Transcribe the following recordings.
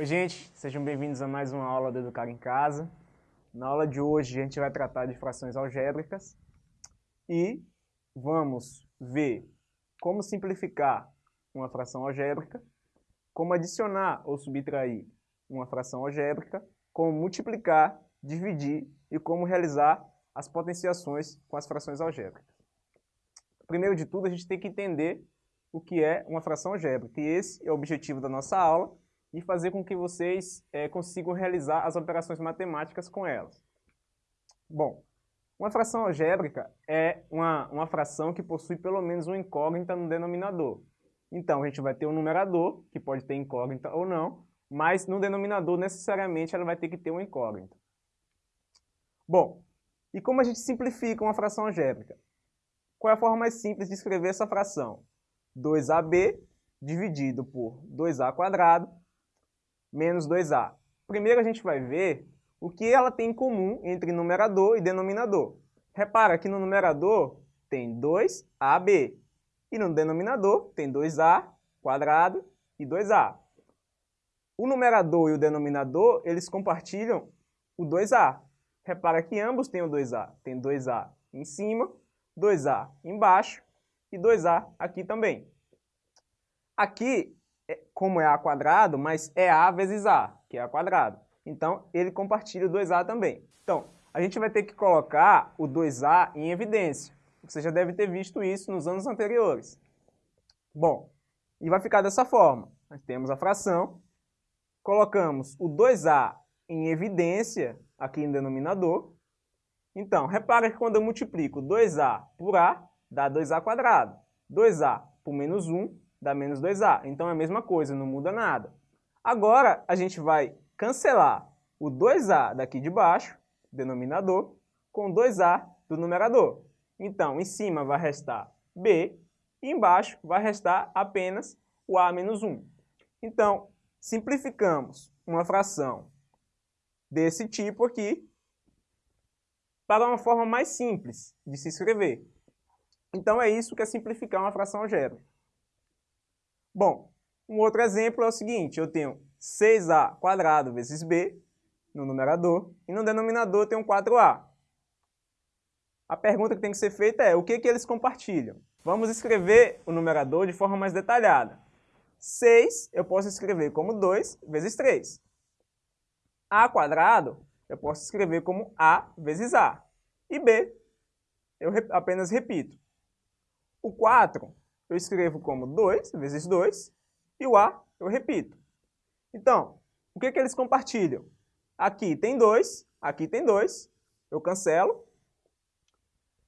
Oi gente, sejam bem-vindos a mais uma aula do Educar em Casa. Na aula de hoje a gente vai tratar de frações algébricas e vamos ver como simplificar uma fração algébrica, como adicionar ou subtrair uma fração algébrica, como multiplicar, dividir e como realizar as potenciações com as frações algébricas. Primeiro de tudo, a gente tem que entender o que é uma fração algébrica, e esse é o objetivo da nossa aula, e fazer com que vocês é, consigam realizar as operações matemáticas com elas. Bom, uma fração algébrica é uma, uma fração que possui pelo menos uma incógnita no denominador. Então, a gente vai ter um numerador, que pode ter incógnita ou não, mas no denominador, necessariamente, ela vai ter que ter uma incógnita. Bom, e como a gente simplifica uma fração algébrica? Qual é a forma mais simples de escrever essa fração? 2AB dividido por 2A quadrado menos 2A. Primeiro a gente vai ver o que ela tem em comum entre numerador e denominador. Repara que no numerador tem 2AB e no denominador tem 2A quadrado e 2A. O numerador e o denominador, eles compartilham o 2A. Repara que ambos têm o 2A. Tem 2A em cima, 2A embaixo e 2A aqui também. Aqui, como é A quadrado, mas é A vezes A, que é A quadrado. Então, ele compartilha o 2A também. Então, a gente vai ter que colocar o 2A em evidência. Você já deve ter visto isso nos anos anteriores. Bom, e vai ficar dessa forma. Nós temos a fração colocamos o 2A em evidência aqui no denominador. Então, repara que quando eu multiplico 2A por A, dá 2A quadrado. 2A por menos 1 dá menos 2A. Então é a mesma coisa, não muda nada. Agora, a gente vai cancelar o 2A daqui de baixo, denominador, com 2A do numerador. Então, em cima vai restar B e embaixo vai restar apenas o A menos 1. Então, simplificamos uma fração desse tipo aqui para uma forma mais simples de se escrever. Então é isso que é simplificar uma fração algébrica. Bom, um outro exemplo é o seguinte, eu tenho 6a quadrado vezes b no numerador e no denominador eu tenho 4a. A pergunta que tem que ser feita é, o que, que eles compartilham? Vamos escrever o numerador de forma mais detalhada. 6 eu posso escrever como 2 vezes 3. A quadrado eu posso escrever como A vezes A. E B eu apenas repito. O 4 eu escrevo como 2 vezes 2 e o A eu repito. Então, o que, que eles compartilham? Aqui tem 2, aqui tem 2, eu cancelo.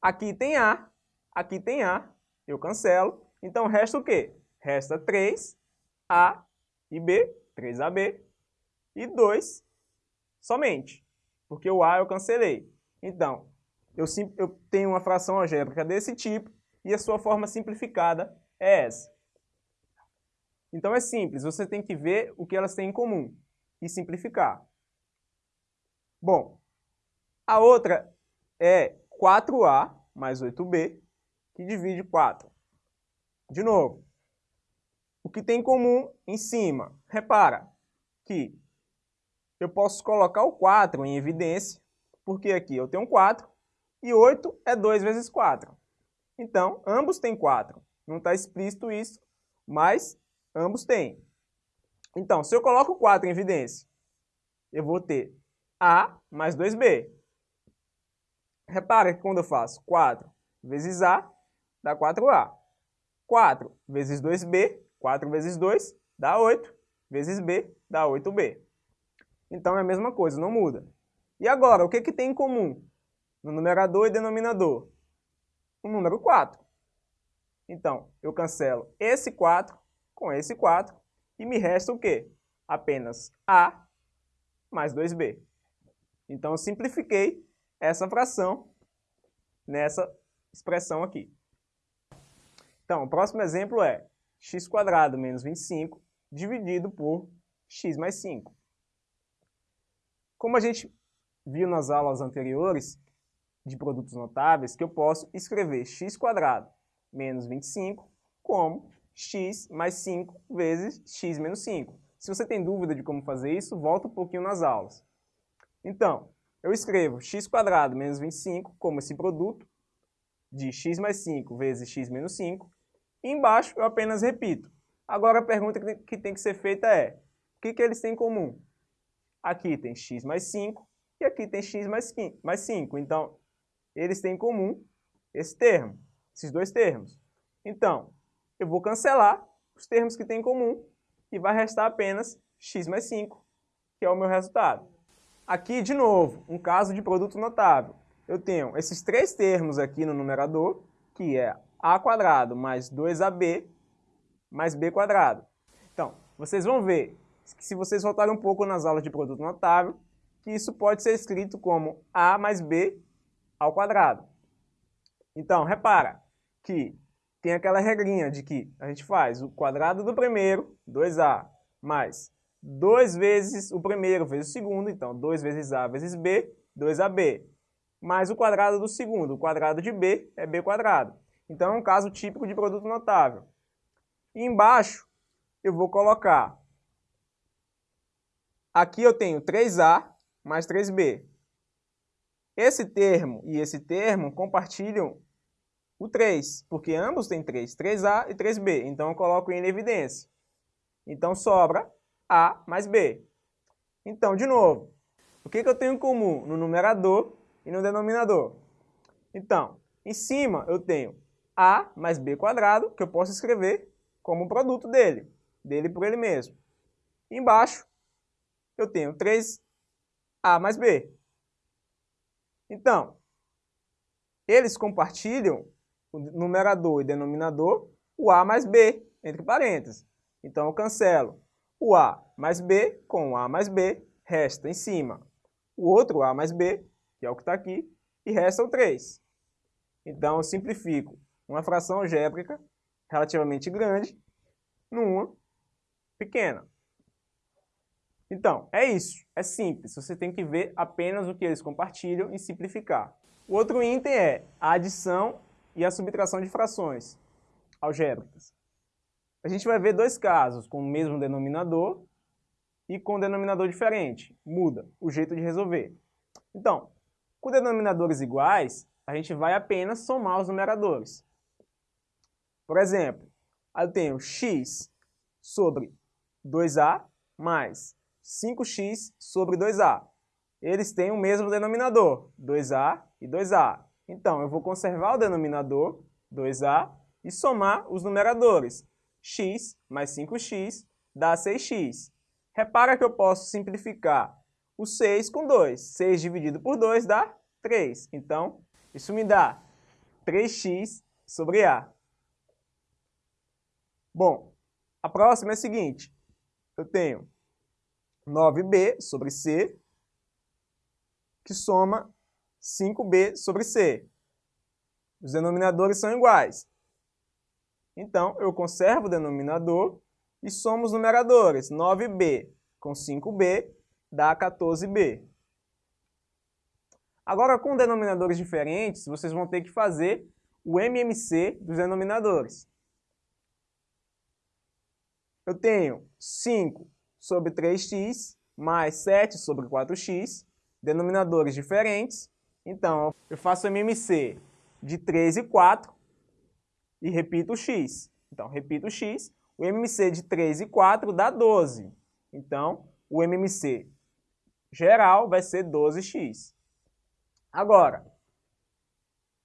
Aqui tem A, aqui tem A, eu cancelo. Então resta o quê? Resta 3A e B, 3AB, e 2 somente, porque o A eu cancelei. Então, eu, eu tenho uma fração algébrica desse tipo e a sua forma simplificada é essa. Então é simples, você tem que ver o que elas têm em comum e simplificar. Bom, a outra é 4A mais 8B, que divide 4. De novo, o que tem em comum em cima? Repara que eu posso colocar o 4 em evidência, porque aqui eu tenho 4 e 8 é 2 vezes 4. Então, ambos têm 4. Não está explícito isso, mas ambos têm. Então, se eu coloco 4 em evidência, eu vou ter A mais 2B. Repara que quando eu faço 4 vezes A, dá 4A. 4 vezes 2B 4 vezes 2 dá 8, vezes b dá 8b. Então é a mesma coisa, não muda. E agora, o que, que tem em comum no numerador e denominador? O número 4. Então, eu cancelo esse 4 com esse 4 e me resta o quê? Apenas a mais 2b. Então, eu simplifiquei essa fração nessa expressão aqui. Então, o próximo exemplo é x² menos 25 dividido por x mais 5. Como a gente viu nas aulas anteriores de produtos notáveis, que eu posso escrever x² menos 25 como x mais 5 vezes x menos 5. Se você tem dúvida de como fazer isso, volta um pouquinho nas aulas. Então, eu escrevo x menos 25 como esse produto de x mais 5 vezes x menos 5. E embaixo eu apenas repito. Agora a pergunta que tem que ser feita é, o que, que eles têm em comum? Aqui tem x mais 5 e aqui tem x mais 5. Então, eles têm em comum esse termo, esses dois termos. Então, eu vou cancelar os termos que têm em comum e vai restar apenas x mais 5, que é o meu resultado. Aqui, de novo, um caso de produto notável. Eu tenho esses três termos aqui no numerador, que é a quadrado mais 2ab mais b quadrado. Então, vocês vão ver que se vocês voltarem um pouco nas aulas de produto notável, que isso pode ser escrito como a mais b ao quadrado. Então, repara que tem aquela regrinha de que a gente faz o quadrado do primeiro, 2a, mais 2 vezes o primeiro vezes o segundo, então 2 vezes a vezes b, 2ab, mais o quadrado do segundo, o quadrado de b é b quadrado. Então é um caso típico de produto notável. E embaixo eu vou colocar, aqui eu tenho 3a mais 3b. Esse termo e esse termo compartilham o 3, porque ambos têm 3, 3a e 3b, então eu coloco em evidência. Então sobra a mais b. Então, de novo, o que, que eu tenho em comum no numerador e no denominador? Então, em cima eu tenho a mais b quadrado, que eu posso escrever como produto dele, dele por ele mesmo. Embaixo, eu tenho 3a mais b. Então, eles compartilham o numerador e denominador, o a mais b, entre parênteses. Então, eu cancelo o a mais b com o a mais b, resta em cima o outro a mais b, que é o que está aqui, e resta o 3. Então, eu simplifico uma fração algébrica relativamente grande numa pequena. Então, é isso. É simples. Você tem que ver apenas o que eles compartilham e simplificar. O outro item é a adição e a subtração de frações algébricas. A gente vai ver dois casos com o mesmo denominador e com denominador diferente. Muda o jeito de resolver. Então, com denominadores iguais, a gente vai apenas somar os numeradores. Por exemplo, eu tenho x sobre 2a mais 5x sobre 2a. Eles têm o mesmo denominador, 2a e 2a. Então, eu vou conservar o denominador, 2a, e somar os numeradores. x mais 5x dá 6x. Repara que eu posso simplificar o 6 com 2. 6 dividido por 2 dá 3. Então, isso me dá 3x sobre a. Bom, a próxima é a seguinte. Eu tenho 9b sobre c, que soma 5b sobre c. Os denominadores são iguais. Então, eu conservo o denominador e somo os numeradores. 9b com 5b dá 14b. Agora, com denominadores diferentes, vocês vão ter que fazer o MMC dos denominadores eu tenho 5 sobre 3x mais 7 sobre 4x, denominadores diferentes. Então, eu faço MMC de 3 e 4 e repito o x. Então, repito o x. O MMC de 3 e 4 dá 12. Então, o MMC geral vai ser 12x. Agora,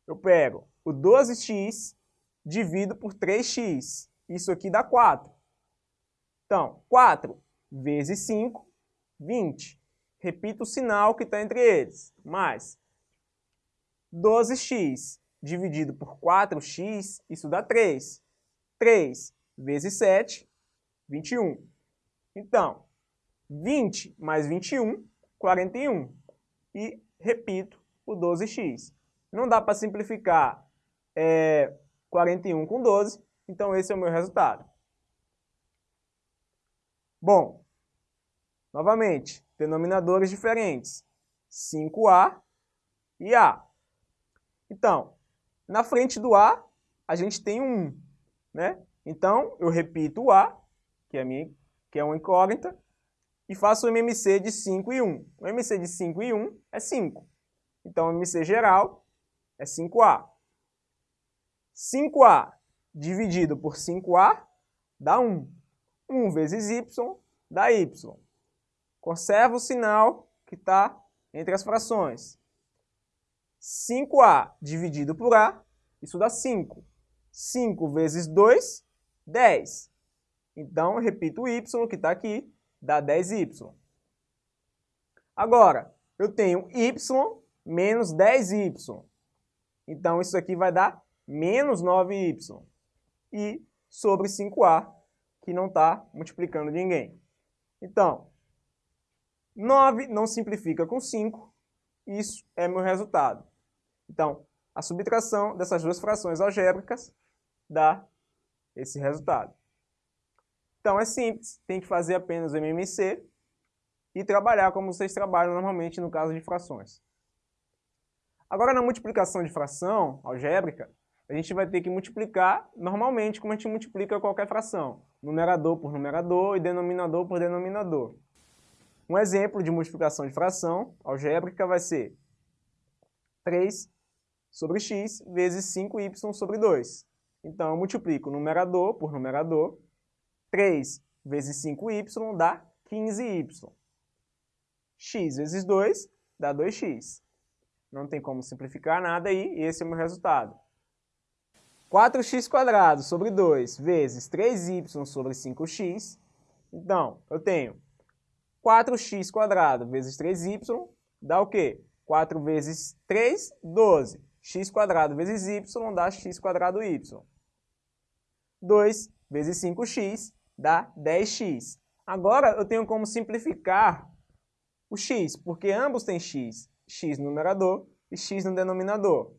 eu pego o 12x, divido por 3x. Isso aqui dá 4. Então, 4 vezes 5, 20. Repito o sinal que está entre eles. Mais 12x dividido por 4x, isso dá 3. 3 vezes 7, 21. Então, 20 mais 21, 41. E repito o 12x. Não dá para simplificar é, 41 com 12, então esse é o meu resultado. Bom, novamente, denominadores diferentes. 5A e A. Então, na frente do A, a gente tem um 1, né? Então, eu repito o A, que é minha que é uma incógnita, e faço o MMC de 5 e 1. O MMC de 5 e 1 é 5. Então, o MMC geral é 5A. 5A dividido por 5A dá 1. 1 vezes y dá y. Conserva o sinal que está entre as frações. 5A dividido por A, isso dá 5. 5 vezes 2, 10. Então, repito o y que está aqui, dá 10y. Agora, eu tenho y menos 10y. Então, isso aqui vai dar menos 9y. E sobre 5a, que não está multiplicando ninguém. Então, 9 não simplifica com 5. Isso é meu resultado. Então, a subtração dessas duas frações algébricas dá esse resultado. Então é simples, tem que fazer apenas o MMC e trabalhar como vocês trabalham normalmente no caso de frações. Agora na multiplicação de fração algébrica, a gente vai ter que multiplicar normalmente como a gente multiplica qualquer fração. Numerador por numerador e denominador por denominador. Um exemplo de multiplicação de fração algébrica vai ser 3 sobre x vezes 5y sobre 2. Então eu multiplico numerador por numerador 3 vezes 5y dá 15y. x vezes 2 dá 2x. Não tem como simplificar nada aí, esse é o meu resultado. 4x sobre 2 vezes 3y sobre 5x. Então, eu tenho 4x vezes 3y dá o quê? 4 vezes 3, 12. x vezes y dá x y. 2 vezes 5x dá 10x. Agora eu tenho como simplificar o x, porque ambos têm x, x no numerador e x no denominador.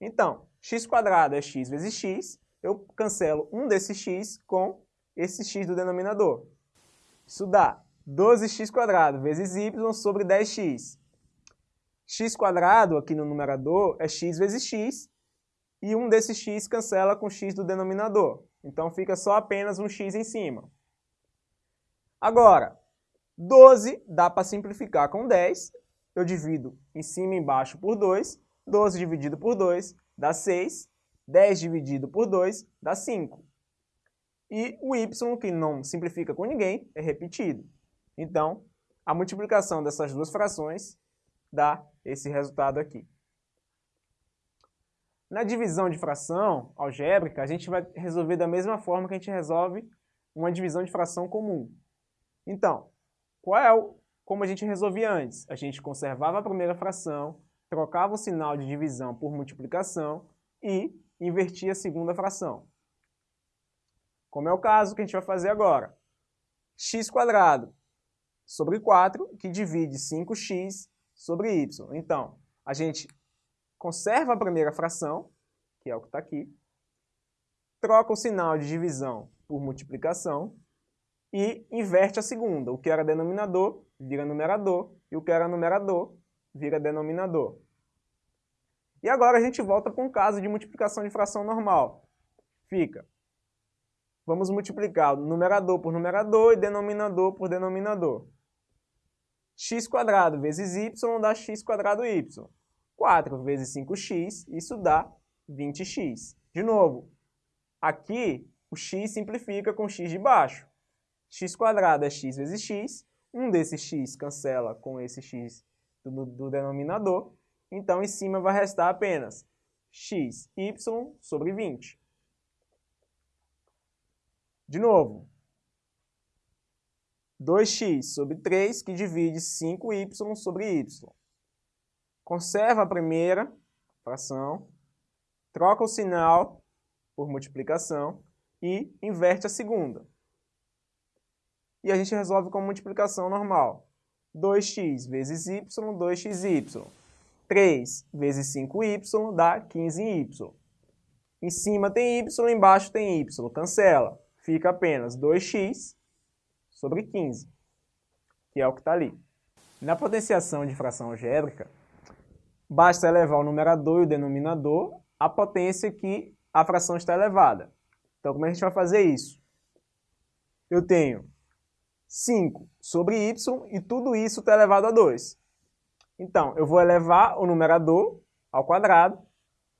Então, x quadrado é x vezes x, eu cancelo um desses x com esse x do denominador. Isso dá 12x quadrado vezes y sobre 10x. x quadrado aqui no numerador é x vezes x, e um desses x cancela com x do denominador. Então fica só apenas um x em cima. Agora, 12 dá para simplificar com 10. Eu divido em cima e embaixo por 2. 12 dividido por 2 dá 6. 10 dividido por 2 dá 5. E o y, que não simplifica com ninguém, é repetido. Então, a multiplicação dessas duas frações dá esse resultado aqui. Na divisão de fração algébrica, a gente vai resolver da mesma forma que a gente resolve uma divisão de fração comum. Então, qual é o, como a gente resolvia antes? A gente conservava a primeira fração, trocava o sinal de divisão por multiplicação e invertia a segunda fração. Como é o caso que a gente vai fazer agora. x sobre 4, que divide 5x sobre y. Então, a gente conserva a primeira fração, que é o que está aqui, troca o sinal de divisão por multiplicação e inverte a segunda. O que era denominador vira numerador e o que era numerador vira denominador. E agora a gente volta para um caso de multiplicação de fração normal. Fica. Vamos multiplicar numerador por numerador e denominador por denominador. X vezes y dá x y. 4 vezes 5x, isso dá 20x. De novo, aqui o x simplifica com x de baixo. x quadrado é x vezes x, um desses x cancela com esse x do, do denominador, então em cima vai restar apenas x, y sobre 20. De novo, 2x sobre 3, que divide 5y sobre y. Conserva a primeira fração, troca o sinal por multiplicação e inverte a segunda. E a gente resolve com multiplicação normal. 2x vezes y, 2xy. 3 vezes 5y dá 15y. Em cima tem y, embaixo tem y. Cancela. Fica apenas 2x sobre 15, que é o que está ali. Na potenciação de fração algébrica, basta elevar o numerador e o denominador à potência que a fração está elevada. Então, como é a gente vai fazer isso? Eu tenho 5 sobre y e tudo isso está elevado a 2. Então, eu vou elevar o numerador ao quadrado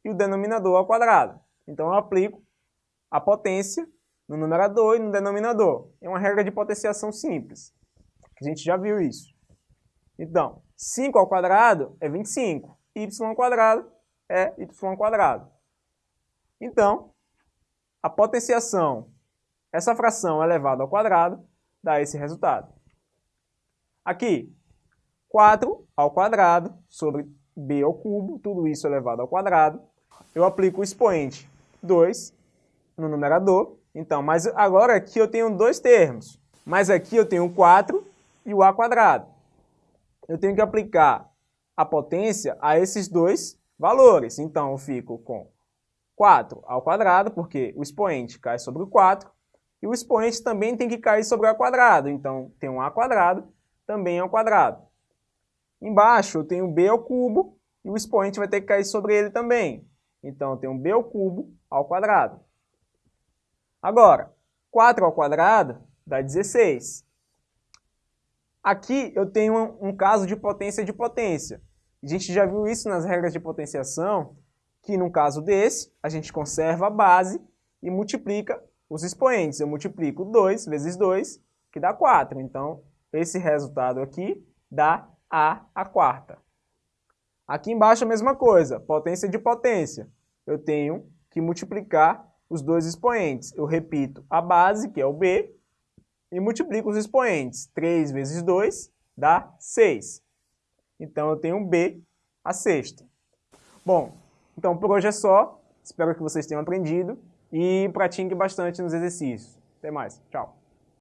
e o denominador ao quadrado. Então, eu aplico a potência no numerador e no denominador. É uma regra de potenciação simples. A gente já viu isso. Então, 5 ao quadrado é 25. y ao quadrado é y ao quadrado. Então, a potenciação, essa fração elevada ao quadrado, dá esse resultado. Aqui, 4 ao quadrado sobre b ao cubo, tudo isso elevado ao quadrado. Eu aplico o expoente 2 no numerador. Então, mas agora aqui eu tenho dois termos. Mas aqui eu tenho 4 e o a quadrado. Eu tenho que aplicar a potência a esses dois valores. Então, eu fico com 4 ao quadrado, porque o expoente cai sobre o 4, e o expoente também tem que cair sobre o a quadrado. Então, tem um a quadrado também ao quadrado. Embaixo eu tenho b ao cubo, e o expoente vai ter que cair sobre ele também. Então, eu tenho b ao cubo ao quadrado. Agora, 4 ao quadrado dá 16. Aqui eu tenho um, caso de potência de potência. A gente já viu isso nas regras de potenciação, que no caso desse, a gente conserva a base e multiplica os expoentes. Eu multiplico 2 vezes 2, que dá 4. Então, esse resultado aqui dá A a quarta. Aqui embaixo a mesma coisa, potência de potência. Eu tenho que multiplicar os dois expoentes. Eu repito a base, que é o B, e multiplico os expoentes. 3 vezes 2 dá 6. Então, eu tenho B a sexta. Bom, então por hoje é só. Espero que vocês tenham aprendido e pratique bastante nos exercícios. Até mais. Tchau.